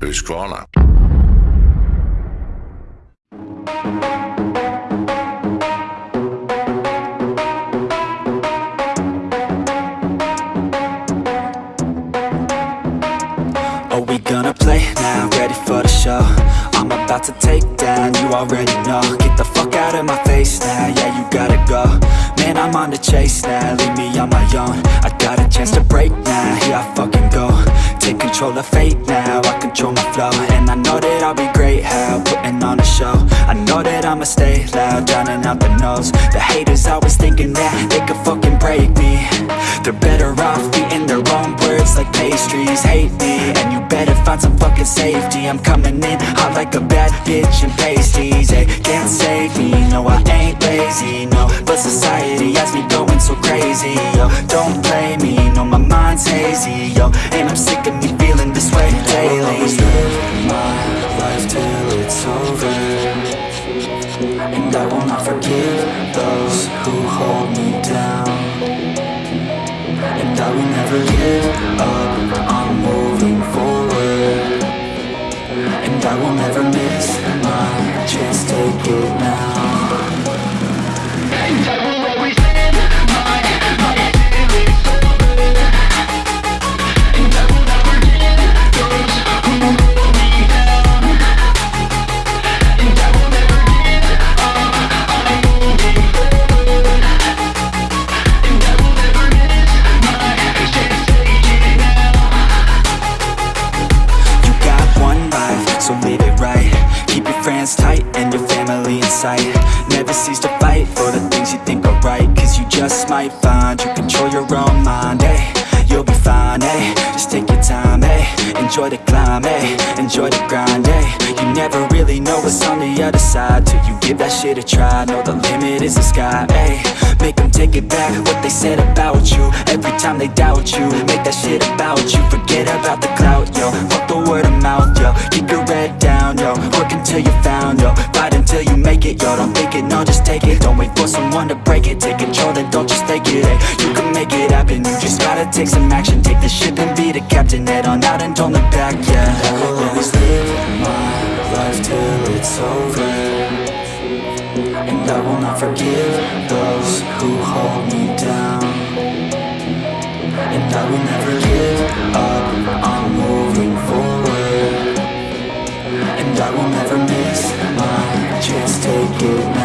Husqvarna. Are we gonna play now? Ready for the show? I'm about to take down, you already know Get the fuck out of my face now, yeah you gotta go Man, I'm on the chase now, leave me on my own I got a chance to break now, here I fucking go Take control of fate now, I control my flow And I know that I'll be great, how, putting on a show. I know that I'ma stay loud, drowning out the noise. The haters always thinking that they could fucking break me. They're better off eating their own words like pastries. Hate me, and you better find some fucking safety. I'm coming in hot like a bad bitch and pasties. They can't save me, no I ain't lazy, no But society has me going so crazy, yo Don't play me, no my mind's hazy, yo And I'm I will never miss my chance, take it now Enjoy the climb, eh Enjoy the grind, eh? You never really know what's on the other side Till you give that shit a try. Know the limit is the sky, eh? Make them take it back what they said about you. Every time they doubt you Make that shit about you. Forget about the clout, yo. Fuck the word of mouth, yo. Keep your head down, yo. Work until you found, yo. Fight until you make it, yo. Don't think it, no, just take it. Don't wait for someone to break it. Take control, take some action Take the ship and be the captain. Head on out and don't look back, yeah. I will always live my life till it's over. And I will not forgive those who hold me down. And I will never give up, I'm moving forward. And I will never miss my chance, take it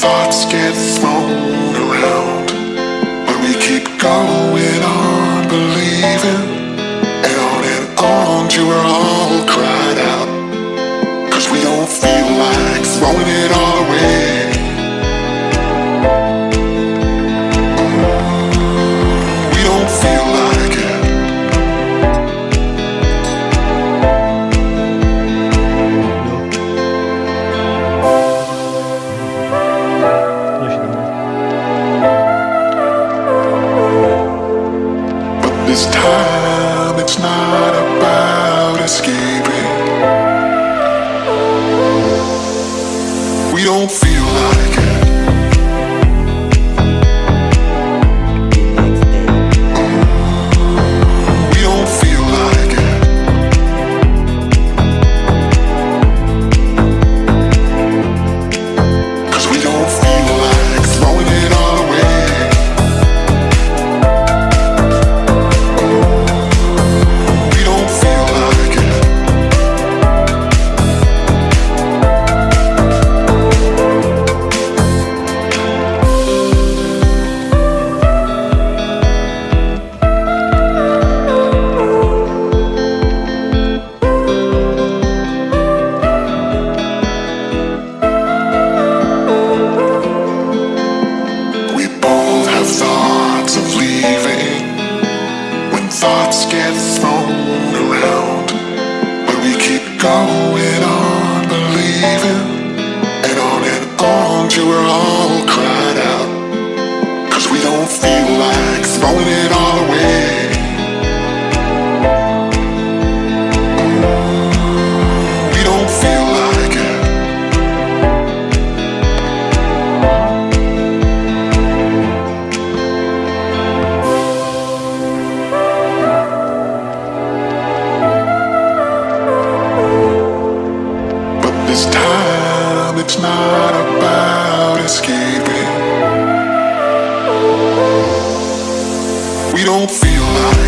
thoughts get thrown around. But we keep going on this time it's not about escaping. We don't feel like it. Thoughts get thrown around. But we keep going on believing and on and on till we're all cried out. Cause we don't feel like throwing it all away. Escaping. We don't feel like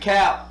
cap.